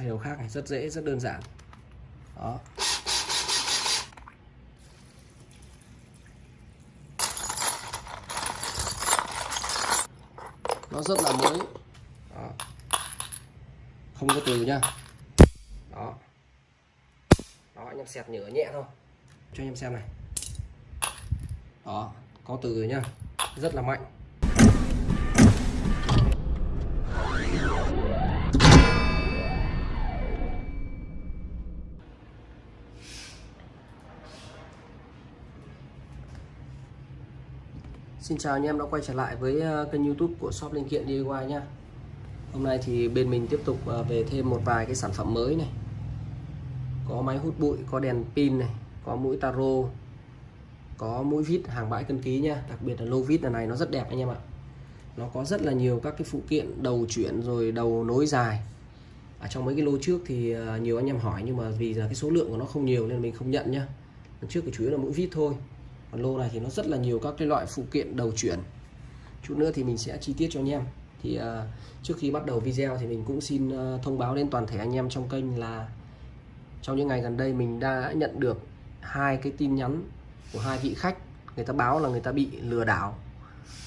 thay đầu khác này, rất dễ, rất đơn giản. Đó. Nó rất là mới. Đó. không có từ nha. Đó. Đó, anh em xẹt nhựa nhẹ thôi. Cho anh em xem này. Đó, có từ rồi nhá rất là mạnh. Xin chào anh em đã quay trở lại với ờ, kênh youtube của shop linh kiện DIY nha Hôm nay thì bên mình tiếp tục ờ, về thêm một vài cái sản phẩm mới này. Có máy hút bụi, có đèn pin này, có mũi taro Có mũi vít hàng bãi cân ký nha Đặc biệt là lô vít này nó rất đẹp anh em ạ. Nó có rất là nhiều các cái phụ kiện đầu chuyển rồi đầu nối dài. Ở trong mấy cái lô trước thì ờ, nhiều anh em hỏi nhưng mà vì là cái số lượng của nó không nhiều nên mình không nhận nhá. Trước thì chủ yếu là mũi vít thôi còn lô này thì nó rất là nhiều các cái loại phụ kiện đầu chuyển. Chút nữa thì mình sẽ chi tiết cho anh em. Thì uh, trước khi bắt đầu video thì mình cũng xin uh, thông báo đến toàn thể anh em trong kênh là trong những ngày gần đây mình đã nhận được hai cái tin nhắn của hai vị khách. Người ta báo là người ta bị lừa đảo.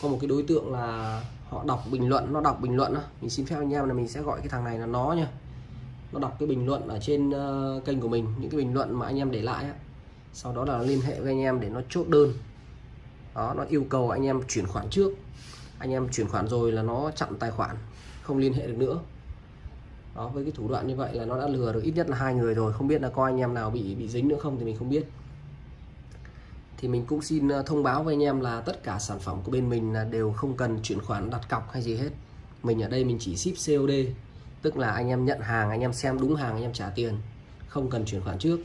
Có một cái đối tượng là họ đọc bình luận nó đọc bình luận đó. mình xin phép anh em là mình sẽ gọi cái thằng này là nó nha. Nó đọc cái bình luận ở trên uh, kênh của mình những cái bình luận mà anh em để lại á sau đó là liên hệ với anh em để nó chốt đơn. Đó, nó yêu cầu anh em chuyển khoản trước. Anh em chuyển khoản rồi là nó chặn tài khoản, không liên hệ được nữa. Đó, với cái thủ đoạn như vậy là nó đã lừa được ít nhất là hai người rồi. Không biết là có anh em nào bị bị dính nữa không thì mình không biết. Thì mình cũng xin ờ, thông báo với anh em là tất cả sản phẩm của bên mình là đều không cần chuyển khoản đặt cọc hay gì hết. Mình ở đây mình chỉ ship COD tức là anh em nhận hàng, anh em xem đúng hàng, anh em trả tiền. Không cần chuyển khoản trước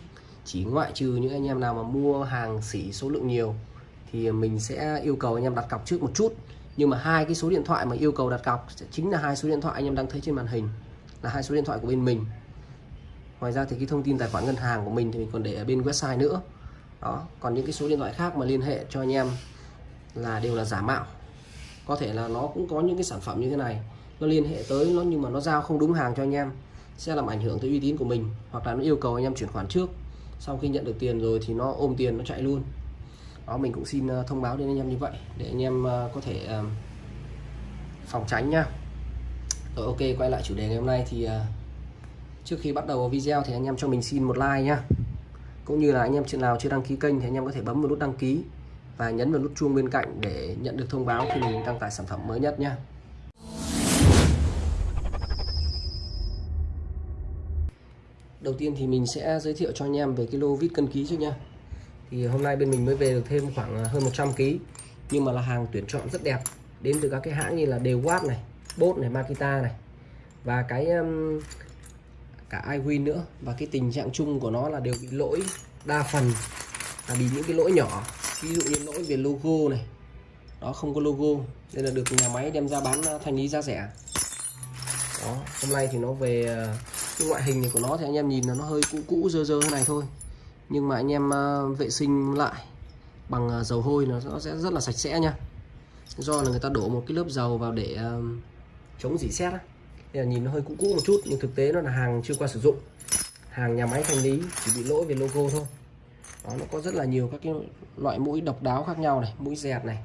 chỉ ngoại trừ những anh em nào mà mua hàng xỉ số lượng nhiều, thì mình sẽ yêu cầu anh em đặt cọc trước một chút. Nhưng mà hai cái số điện thoại mà yêu cầu đặt cọc chính là hai số điện thoại anh em đang thấy trên màn hình, là hai số điện thoại của bên mình. Ngoài ra thì cái thông tin tài khoản ngân hàng của mình thì mình còn để ở bên website nữa. Đó, còn những cái số điện thoại khác mà liên hệ cho anh em là đều là giả mạo. Có thể là nó cũng có những cái sản phẩm như thế này, nó liên hệ tới nó nhưng mà nó giao không đúng hàng cho anh em, sẽ làm ảnh hưởng tới uy tín của mình, hoặc là nó yêu cầu anh em chuyển khoản trước sau khi nhận được tiền rồi thì nó ôm tiền, nó chạy luôn. Đó, mình cũng xin ờ, thông báo đến anh em như vậy, để anh em ờ, có thể ờ, phòng tránh nha. Rồi, ok, quay lại chủ đề ngày hôm nay thì trước khi bắt đầu video thì anh em cho mình xin một like nhá. Cũng như là anh em chuyện nào chưa đăng ký kênh thì anh em có thể bấm vào nút đăng ký và nhấn vào nút chuông bên cạnh để nhận được thông báo khi mình đăng tải sản phẩm mới nhất nhé đầu tiên thì mình sẽ giới thiệu cho anh em về cái lô vít cân ký trước nha. Thì hôm nay bên mình mới về được thêm khoảng à, hơn 100 kg nhưng mà là hàng tuyển chọn rất đẹp. Đến từ các cái hãng như là đều này bốt này makita này. Và cái um, cả iWin nữa. Và cái tình trạng chung của nó là đều bị lỗi đa phần. Là bị những cái lỗi nhỏ. Ví dụ như lỗi về logo này. Đó không có logo. Nên là được nhà máy đem ra bán à, thanh lý giá rẻ. Đó hôm nay thì nó về à, cái ngoại hình của nó thì anh em nhìn là nó hơi cũ cũ dơ dơ thế này thôi. Nhưng mà anh em ờ, vệ sinh lại bằng ờ, dầu hôi nó, nó sẽ rất là sạch sẽ nha. Do là người ta đổ một cái lớp dầu vào để ờ, chống dỉ xét nên là nhìn nó hơi cũ cũ một chút nhưng thực tế nó là hàng chưa qua sử dụng. Hàng nhà máy thanh lý chỉ bị lỗi về logo thôi. Đó nó có rất là nhiều các cái loại mũi độc đáo khác nhau này mũi dẹt này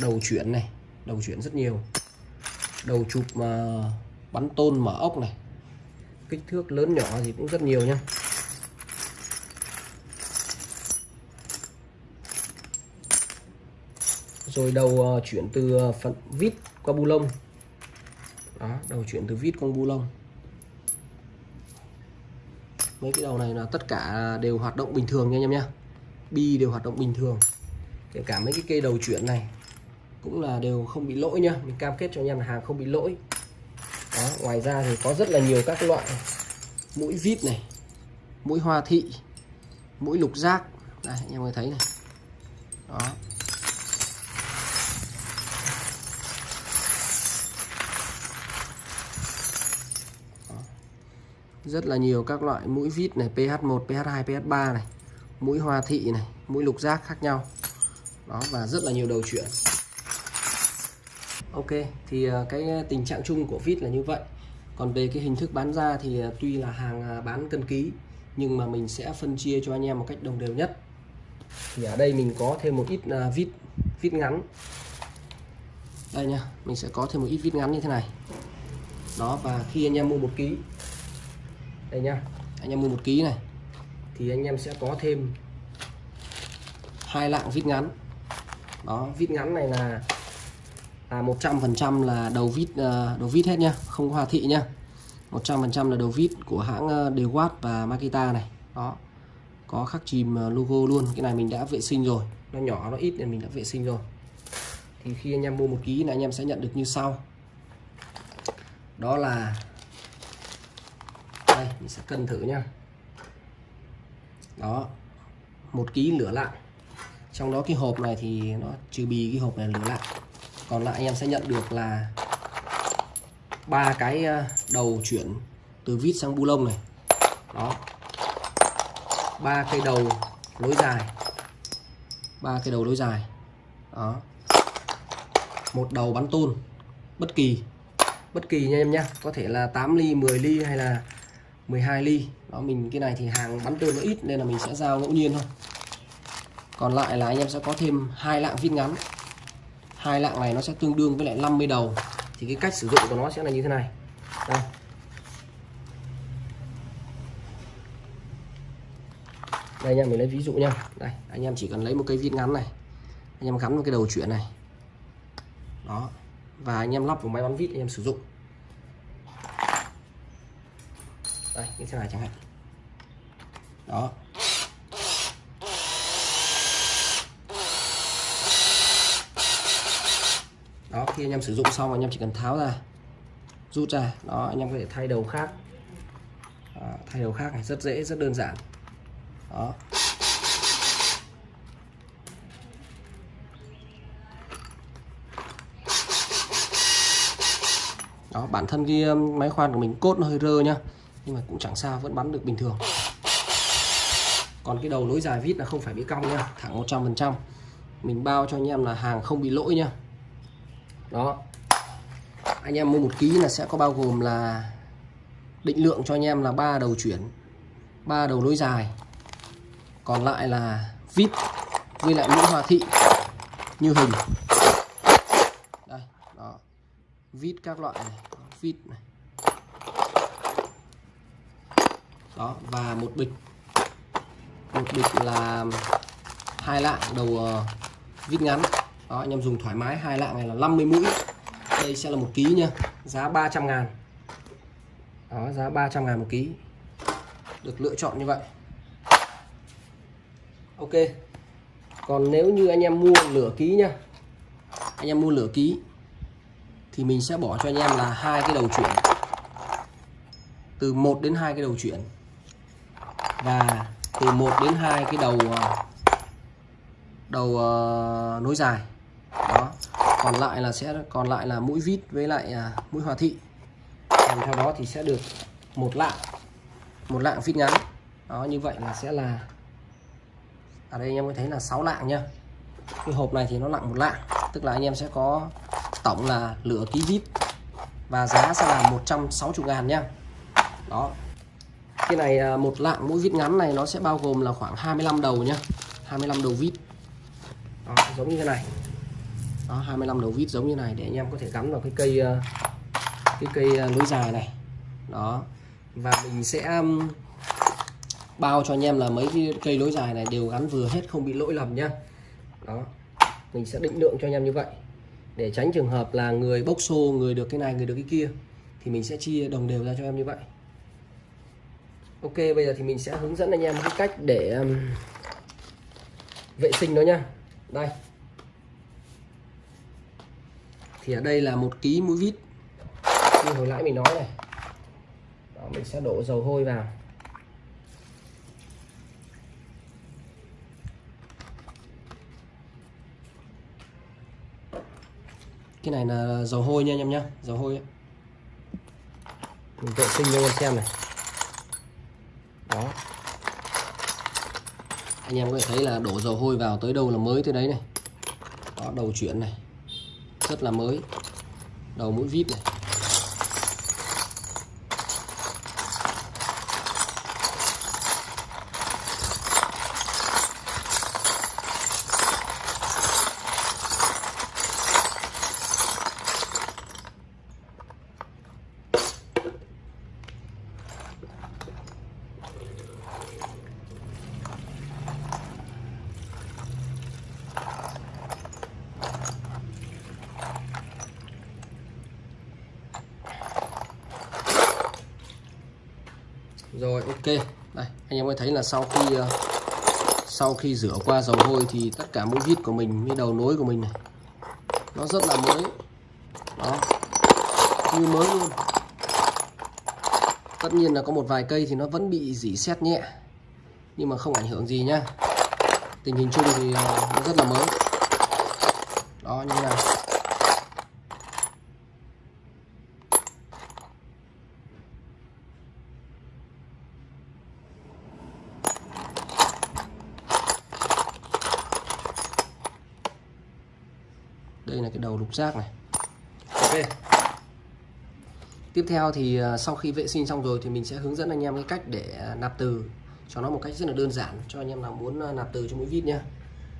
đầu chuyển này đầu chuyển rất nhiều. Đầu chụp mà bắn tôn mở ốc này kích thước lớn nhỏ thì cũng rất nhiều nha rồi đầu ờ, chuyển từ ờ, phần vít qua bu lông. Đó, đầu chuyển từ vít qua bu lông. Mấy cái đầu này là tất cả đều hoạt động bình thường nha anh em nhá. Bi đều hoạt động bình thường. Kể cả mấy cái cây đầu chuyển này cũng là đều không bị lỗi nhá. Mình cam kết cho anh em là hàng không bị lỗi đó, ngoài ra thì có rất là nhiều các loại mũi vít này mũi hoa thị mũi lục giác. Đây anh em có thấy này. Đó. Rất là nhiều các loại mũi vít này PH1 PH2 PH3 này. Mũi hoa thị này mũi lục giác khác nhau. Đó và rất là nhiều đầu chuyển Ok, thì ờ, cái ờ, tình trạng chung của vít là như vậy. Còn về cái hình thức bán ra thì ờ, tuy là hàng à, bán cân ký, nhưng mà mình sẽ phân chia cho anh em một cách đồng đều nhất. Thì ở đây mình có thêm một ít vít vít ngắn. Đây nha, mình sẽ có thêm một ít vít ngắn như thế này. Đó, và khi anh em mua một ký, đây nha, anh em mua một ký này, thì anh em sẽ có thêm hai lạng vít ngắn. Đó, vít ngắn này là là 100% là đầu vít ờ, đầu vít hết nhá không hòa thị nhá. 100% là đầu vít của hãng ờ, uh, Dewalt và Makita này. Đó có khắc chìm ờ, logo luôn. Cái này mình đã vệ sinh rồi. Nó nhỏ nó ít nên mình đã vệ sinh rồi. Thì khi anh em mua một ký là anh em sẽ nhận được như sau. Đó là đây mình sẽ cân thử nhá. Đó một ký lửa lại trong đó cái hộp này thì nó trừ bì cái hộp này lửa lại còn lại anh em sẽ nhận được là ba cái ờ, đầu chuyển từ vít sang bu lông này. Đó. Ba cây đầu lối dài. Ba cây đầu lối dài. Đó. Một đầu bắn tôn. Bất kỳ. Bất kỳ nha em nhá. Có thể là 8 ly 10 ly hay là 12 ly. Đó, mình, cái này thì hàng bắn tôn nó ít nên là mình sẽ giao ngẫu nhiên thôi. Còn lại là anh em sẽ có thêm hai lạng vít ngắn hai lạng này nó sẽ tương đương với lại 50 đầu. Thì cái cách sử dụng của nó sẽ là như thế này. Đây. Đây nha mình lấy ví dụ nha. Đây, anh em chỉ cần lấy một cây vít ngắn này. Anh em gắn vào cái đầu chuyển này. Đó. Và anh em lắp vào máy bắn vít anh em sử dụng. Đây, như thế này chẳng hạn. Đó. Đó khi anh em sử dụng xong anh em chỉ cần tháo ra rút ra. Đó anh em có thể thay đầu khác. Đó, thay đầu khác này rất dễ rất đơn giản. Đó. Đó bản thân cái um, máy khoan của mình cốt nó hơi rơ nhá nhưng mà cũng chẳng sao vẫn bắn được bình thường. Còn cái đầu nối dài vít là không phải bị cong nha thẳng 100% mình bao cho anh em là hàng không bị lỗi nha đó. Anh em mua một ký là sẽ có bao gồm là định lượng cho anh em là ba đầu chuyển, ba đầu nối dài. Còn lại là vít với lại mũi hòa thị như hình. Đây, đó. Vít các loại này vít này. Đó, và một bịch. Một bịch là hai lạng đầu ờ, vít ngắn đó anh em dùng thoải mái hai lạng này là 50 mũi. Đây sẽ là một ký nha giá 300 ngàn. Đó giá 300 ngàn một ký. Được lựa chọn như vậy. Ok. Còn nếu như anh em mua lửa ký nha anh em mua lửa ký thì mình sẽ bỏ cho anh em là hai cái đầu chuyển. Từ 1 đến hai cái đầu chuyển. Và từ 1 đến hai cái đầu ờ, đầu uh, nối dài đó. Còn lại là sẽ còn lại là mũi vít với lại à, mũi hòa thị. Kèm theo đó thì sẽ được một lạng một lạng vít ngắn. Đó như vậy là sẽ là ở đây anh em có thấy là 6 lạng nhá. Cái hộp này thì nó nặng một lạng tức là anh em sẽ có tổng là lửa ký vít và giá sẽ là 160 ngàn nhá. Đó. Cái này à, một lạng mũi vít ngắn này nó sẽ bao gồm là khoảng 25 đầu nhá 25 đầu vít. Đó, giống như thế này đó 25 đầu vít giống như này để anh em có thể gắn vào cái cây ờ, cái cây ờ, lưới dài này. Đó và mình sẽ bao cho anh em là mấy cái cây lối dài này đều gắn vừa hết không bị lỗi lầm nhá. Đó mình sẽ định lượng cho anh em như vậy. Để tránh trường hợp là người bốc xô người được cái này người được cái kia thì mình sẽ chia đồng đều ra cho em như vậy. Ok bây giờ thì mình sẽ hướng dẫn anh em cái cách để um, vệ sinh nó nhá. Đây thì ở đây là một ký mũi vít. Như hồi nãy mình nói này. Đó, mình sẽ đổ dầu hôi vào. Cái này là dầu hôi nha anh em nhá dầu hôi mình vệ sinh cho anh em xem này. Đó. Anh em có thể thấy là đổ dầu hôi vào tới đâu là mới tới đấy này. Đó đầu chuyển này rất là mới. Đầu mũi vít này rồi ok đây anh em có thấy là sau khi ờ, sau khi rửa qua dầu hôi thì tất cả mũi vít của mình như đầu nối của mình này. Nó rất là mới. Đó. Như mới luôn. Tất nhiên là có một vài cây thì nó vẫn bị dỉ xét nhẹ, nhưng mà không ảnh hưởng gì nhá. Tình hình chung thì ờ, nó rất là mới. Đó, như thế này đây là cái đầu lục giác này. Ok. Tiếp theo thì à, sau khi vệ sinh xong rồi thì mình sẽ hướng dẫn anh em cái cách để à, nạp từ. Cho nó một cách rất là đơn giản, cho anh em nào muốn à, nạp từ cho mũi vít nhá.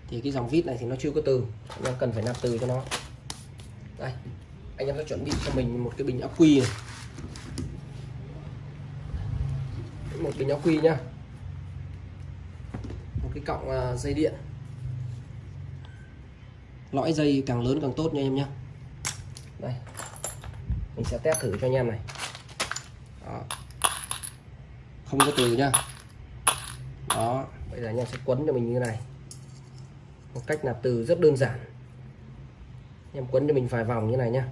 Thì cái dòng vít này thì nó chưa có từ, anh em cần phải nạp từ cho nó. Đây, anh em đã chuẩn bị cho mình một cái bình ắc quy này. Một bình ắc quy nhá. Một cái cọng dây điện lõi dây càng lớn càng tốt nha em nhé đây. Mình sẽ test thử cho anh em này. Đó. không có từ nhá. Đó. Bây giờ anh em sẽ quấn cho mình như này. Một cách nạp từ rất đơn giản. Anh em quấn cho mình vài vòng như này nhá.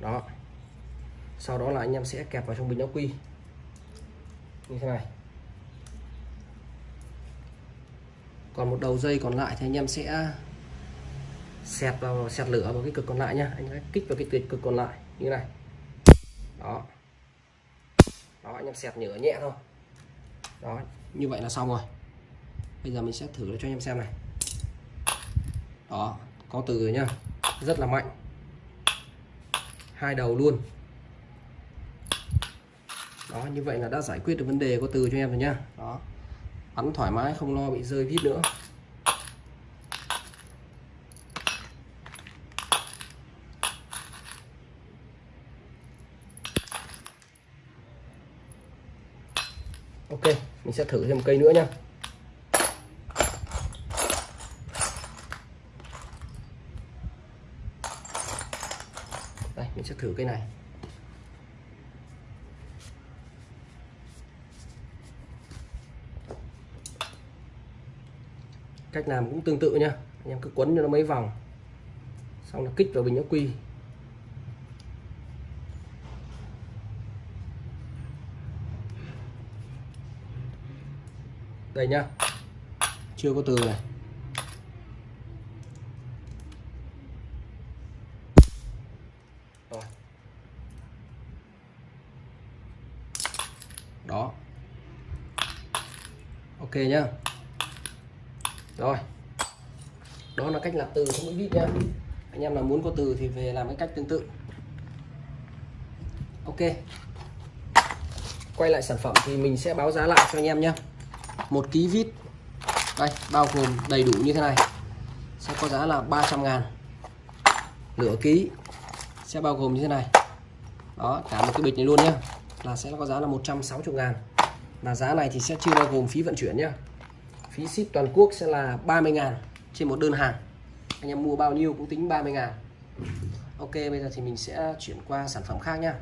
Đó. Sau đó là anh em sẽ kẹp vào trong bình ắc quy. Như thế này. Còn một đầu dây còn lại thì anh em sẽ xẹt vào, xẹt lửa vào cái cực còn lại nhá. Anh hãy kích vào cái cực còn lại, như này. Đó. Đó, anh em xẹt nhựa nhẹ thôi. Đó, như vậy là xong rồi. Bây giờ mình sẽ thử cho anh em xem này. Đó, có từ rồi nhá. Rất là mạnh. Hai đầu luôn. Đó, như vậy là đã giải quyết được vấn đề có từ cho em rồi nhá. Đó bắn thoải mái, không lo bị rơi vít nữa. Ok, mình sẽ thử thêm cây nữa nhá. Đây, mình sẽ thử cây này. Cách làm cũng tương tự nhá anh em cứ quấn cho nó mấy vòng. Xong là kích vào bình ắc quy. Đây nhá. Chưa có từ này. Rồi. Đó. Ok nhá rồi. Đó là cách làm từ không mũi vít nhá anh em nào muốn có từ thì về làm cái cách tương tự. Ok. Quay lại sản phẩm thì mình sẽ báo giá lại cho anh em nhé. Một ký vít. Đây, bao gồm đầy đủ như thế này. Sẽ có giá là 300 ngàn. Nửa ký. Sẽ bao gồm như thế này. Đó, cả một cái bịch này luôn nhé. Là sẽ có giá là 160 ngàn. Và giá này thì sẽ chưa bao gồm phí vận chuyển nhé phí ship toàn quốc sẽ là 30 ngàn trên một đơn hàng. Anh em mua bao nhiêu cũng tính 30 ngàn. Ok bây giờ thì mình sẽ chuyển qua sản phẩm khác nhá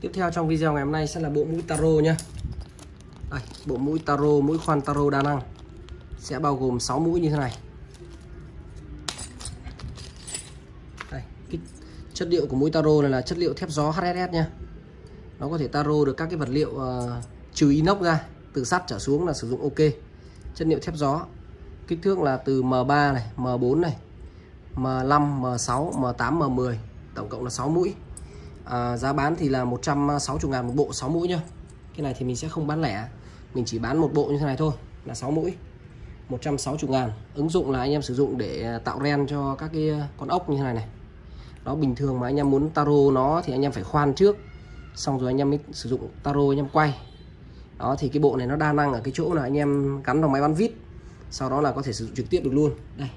Tiếp theo trong video ngày hôm nay sẽ là bộ mũi taro nhá. Đây, bộ mũi taro, mũi khoan taro đa năng. Sẽ bao gồm 6 mũi như thế này. Đây, cái chất liệu của mũi taro này là chất liệu thép gió HSS nha nó có thể taro được các cái vật liệu uh, trừ inox ra từ sắt trở xuống là sử dụng ok. Chất liệu thép gió. Kích thước là từ M3 này M4 này M5 M6 M8 M10 tổng cộng là 6 mũi. À, giá bán thì là 160 ngàn một bộ 6 mũi nhá. Cái này thì mình sẽ không bán lẻ mình chỉ bán một bộ như thế này thôi là 6 mũi. 160 ngàn. Ứng dụng là anh em sử dụng để ờ, tạo ren cho các cái con ốc như thế này này. Đó bình thường mà anh em muốn taro nó thì anh em phải khoan trước xong rồi anh em mới sử dụng taro anh em quay. Đó, thì cái bộ này nó đa năng ở cái chỗ là anh em gắn vào máy bắn vít, sau đó là có thể sử dụng trực tiếp được luôn. Đây,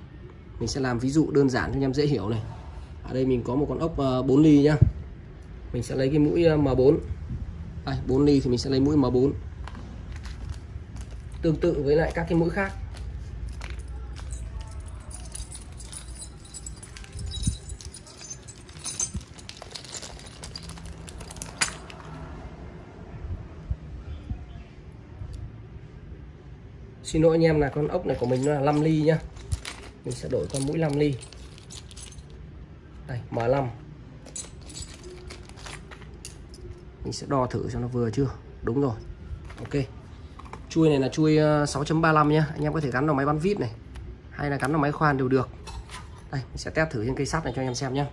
mình sẽ làm ví dụ đơn giản cho anh em dễ hiểu này. Ở đây mình có một con ốc ờ, 4 ly nhá. Mình sẽ lấy cái mũi ờ, M4 đây 4 ly thì mình sẽ lấy mũi M4 tương tự với lại các cái mũi khác. Xin lỗi anh em là con ốc này của mình nó là 5 ly nhá. Mình sẽ đổi con mũi 5 ly. Đây M5 mình sẽ đo thử cho nó vừa chưa? Đúng rồi. Ok. Chui này là chui ờ, 6.35 nhá. Anh em có thể gắn vào máy bắn vít này. Hay là gắn vào máy khoan đều được. Đây, mình sẽ test thử trên cây sắt này cho anh em xem nhé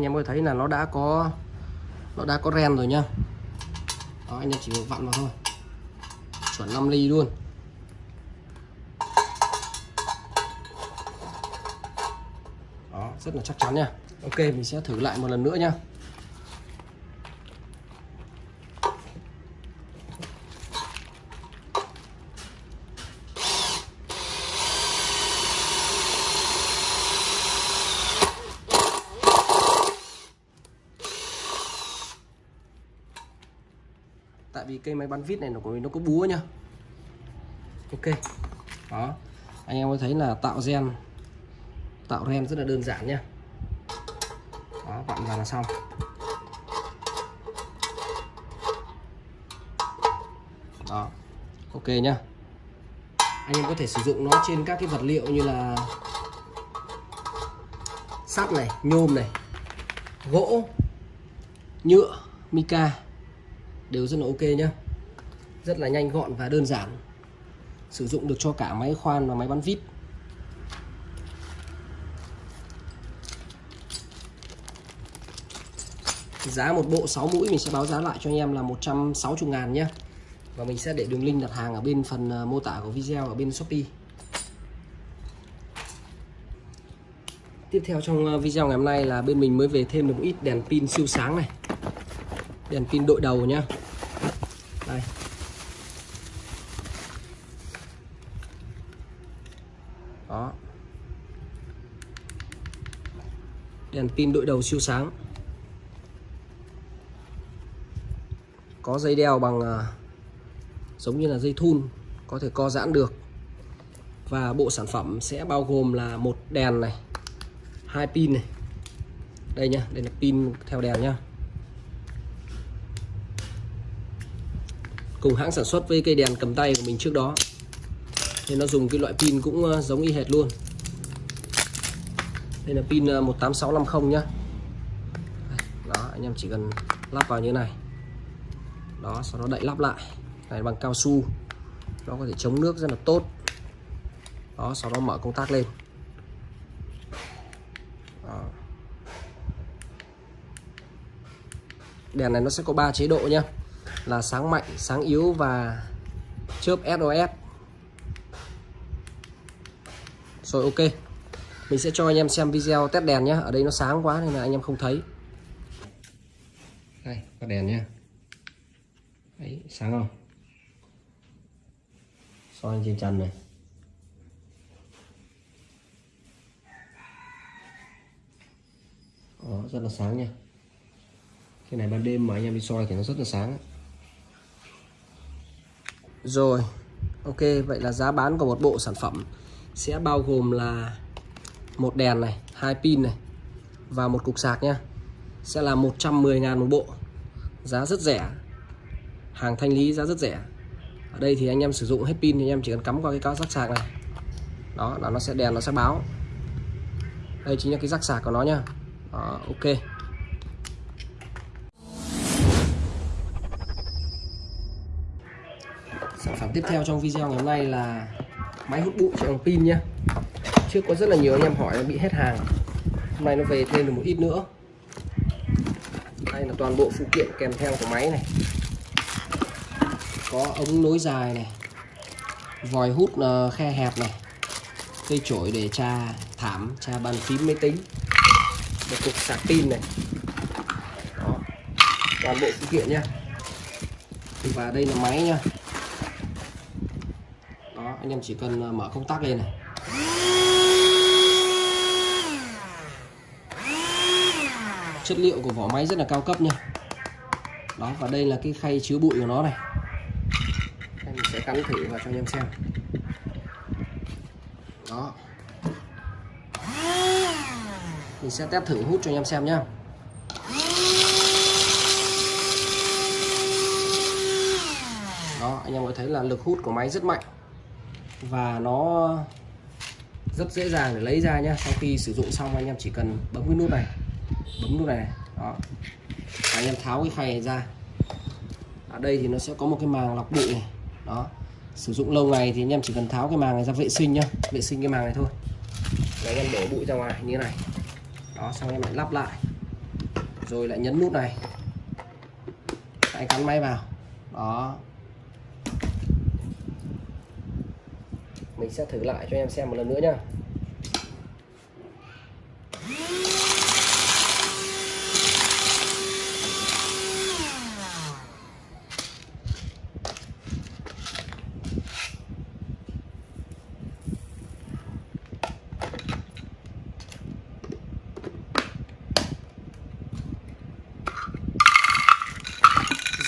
anh em có thấy là nó đã có nó đã có ren rồi nhá. Đó, anh em chỉ vặn vào thôi. Chuẩn 5 ly luôn. Đó, rất là chắc chắn nha. Ok mình sẽ thử lại một lần nữa nha tại vì cây máy bắn vít này nó của mình nó có búa nhá. Ok. Đó. Anh em có thấy là tạo gen, tạo ren rất là đơn giản nhá. Đó vặn vào là xong. Đó. Ok nhá. Anh em có thể sử dụng nó trên các cái vật liệu như là sắt này, nhôm này, gỗ, nhựa, mica đều rất là ok nhé, rất là nhanh gọn và đơn giản. Sử dụng được cho cả máy khoan và máy bắn vít. Giá một bộ 6 mũi mình sẽ báo giá lại cho anh em là 160 ngàn nhé và mình sẽ để đường link đặt hàng ở bên phần ờ, mô tả của video ở bên Shopee. Tiếp theo trong ờ, video ngày hôm nay là bên mình mới về thêm được một ít đèn pin siêu sáng này đèn pin đội đầu nhá. Đây. Đó. Đèn pin đội đầu siêu sáng. Có dây đeo bằng à, giống như là dây thun, có thể co giãn được. Và bộ sản phẩm sẽ bao gồm là một đèn này, hai pin này. Đây nhá, đây là pin theo đèn nhá. Cùng hãng sản xuất với cây đèn cầm tay của mình trước đó. Nên nó dùng cái loại pin cũng ờ, giống y hệt luôn. Đây là pin ờ, 18650 nhá. Đó, anh em chỉ cần lắp vào như thế này. Đó, sau đó đậy lắp lại. Này, bằng cao su. Nó có thể chống nước rất là tốt. Đó, sau đó mở công tắc lên. Đó. đèn này nó sẽ có 3 chế độ nhá là sáng mạnh sáng yếu và chớp SOS rồi ok. Mình sẽ cho anh em xem video test đèn nhé ở đây nó sáng quá nên là anh em không thấy. Đây có đèn nhé Đấy, sáng không? Soi trên trần này? Đó, rất là sáng nha cái này ban đêm mà anh em đi soi thì nó rất là sáng rồi ok vậy là giá bán của một bộ sản phẩm sẽ bao gồm là một đèn này hai pin này và một cục sạc nhá. Sẽ là 110 ngàn một bộ. Giá rất rẻ. Hàng thanh lý giá rất rẻ. Ở đây thì anh em sử dụng hết pin thì anh em chỉ cần cắm qua cái cao rắc sạc này. Đó là nó sẽ đèn nó sẽ báo. Đây chính là cái rắc sạc của nó nhá. Đó, ok. Sản tiếp theo trong video ngày hôm nay là máy hút bụi chạy bằng pin nhé. trước có rất là nhiều anh em hỏi bị hết hàng. Hôm nay nó về thêm được một ít nữa. Đây là toàn bộ phụ kiện kèm theo của máy này. Có ống nối dài này, vòi hút ờ, khe hẹp này, cây chổi để tra thảm, tra bàn phím máy tính, một cục sạc pin này. Đó. toàn bộ phụ kiện nhá và đây là máy nha anh em chỉ cần à, mở công tắc lên này. Chất liệu của vỏ máy rất là cao cấp nha. Đó, và đây là cái khay chứa bụi của nó này. Mình sẽ cắn thử vào cho anh em xem. Đó. Mình sẽ test thử hút cho anh em xem nhá. Đó, anh em có thấy là lực hút của máy rất mạnh và nó rất dễ dàng để lấy ra nhé sau khi sử dụng xong, anh em chỉ cần bấm cái nút này. Bấm nút này. Đó. Và anh em tháo cái khay này ra. Ở đây thì nó sẽ có một cái màng lọc bụi này. Đó. Sử dụng lâu ngày thì anh em chỉ cần tháo cái màng này ra vệ sinh nhá. Vệ sinh cái màng này thôi. Để anh em đổ bụi ra ngoài như thế này. Đó, xong em lại lắp lại. Rồi lại nhấn nút này. Anh cắn máy vào. Đó. Mình sẽ thử lại cho em xem một lần nữa nhá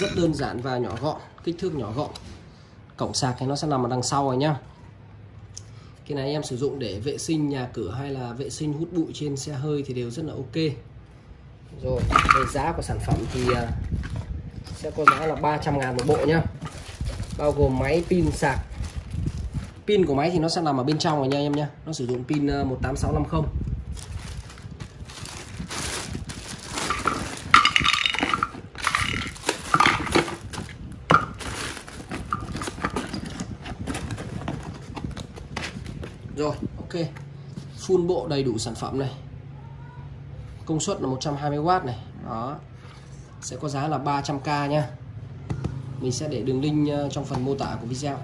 rất đơn giản và nhỏ gọn, kích thước nhỏ gọn. Cổng sạc thì nó sẽ nằm ở đằng sau rồi nhá cái này em sử dụng để vệ sinh nhà cửa hay là vệ sinh hút bụi trên xe hơi thì đều rất là ok. Rồi về giá của sản phẩm thì à, sẽ có giá là 300 ngàn một bộ nhá. Bao gồm máy pin sạc. Pin của máy thì nó sẽ nằm ở bên trong rồi nha em nhá. Nó sử dụng pin à, 18650 Rồi, ok. Full bộ đầy đủ sản phẩm này. Công suất là 120W này. Đó. Sẽ có giá là 300k nha. Mình sẽ để đường link ờ, trong phần mô tả của video.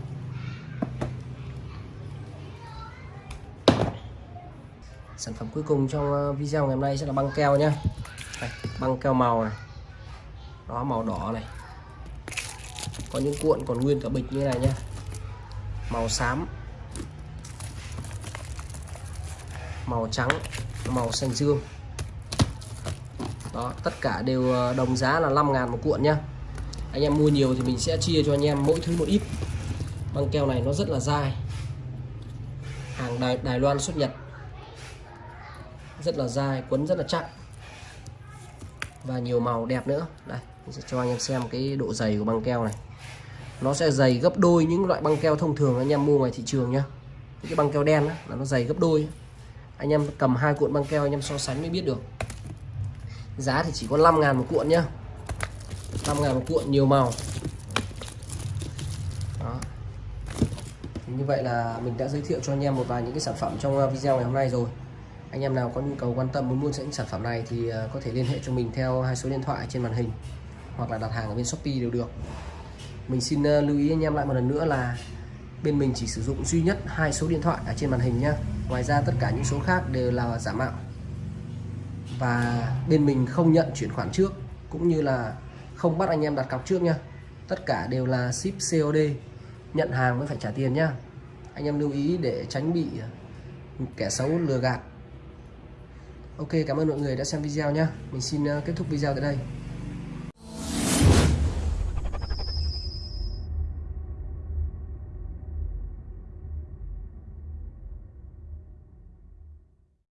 Sản phẩm cuối cùng trong ờ, video ngày hôm nay sẽ là băng keo nhá. Đây, băng keo màu này. Đó màu đỏ này. Có những cuộn còn nguyên cả bịch như này nhá. Màu xám màu trắng màu xanh dương. Đó tất cả đều ờ, đồng giá là 5 ngàn một cuộn nhá. Anh em mua nhiều thì mình sẽ chia cho anh em mỗi thứ một ít. Băng keo này nó rất là dai. Hàng Đài, Đài Loan xuất Nhật. Rất là dai quấn rất là chắc. Và nhiều màu đẹp nữa. Đây mình sẽ cho anh em xem cái độ dày của băng keo này. Nó sẽ dày gấp đôi những loại băng keo thông thường anh em mua ngoài thị trường nhá. Cái băng keo đen đó, là nó dày gấp đôi anh em cầm hai cuộn băng keo anh em so sánh mới biết được. Giá thì chỉ có 5 ngàn một cuộn nhá. 5 ngàn một cuộn, nhiều màu. Đó. như vậy là mình đã giới thiệu cho anh em một vài những cái sản phẩm trong ờ, video ngày hôm nay rồi. Anh em nào có nhu cầu quan tâm muốn mua những sản phẩm này thì ờ, có thể liên hệ cho mình theo hai số điện thoại trên màn hình hoặc là đặt hàng ở bên Shopee đều được. Mình xin ờ, lưu ý anh em lại một lần nữa là bên mình chỉ sử dụng duy nhất hai số điện thoại ở trên màn hình nhá. Ngoài ra tất cả những số khác đều là giả mạo. Và bên mình không nhận chuyển khoản trước, cũng như là không bắt anh em đặt cọc trước nha tất cả đều là ship COD nhận hàng mới phải trả tiền nhá. Anh em lưu ý để tránh bị kẻ xấu lừa gạt. Ok, cảm ơn mọi người đã xem video nhá. Mình xin ờ, kết thúc video tại đây.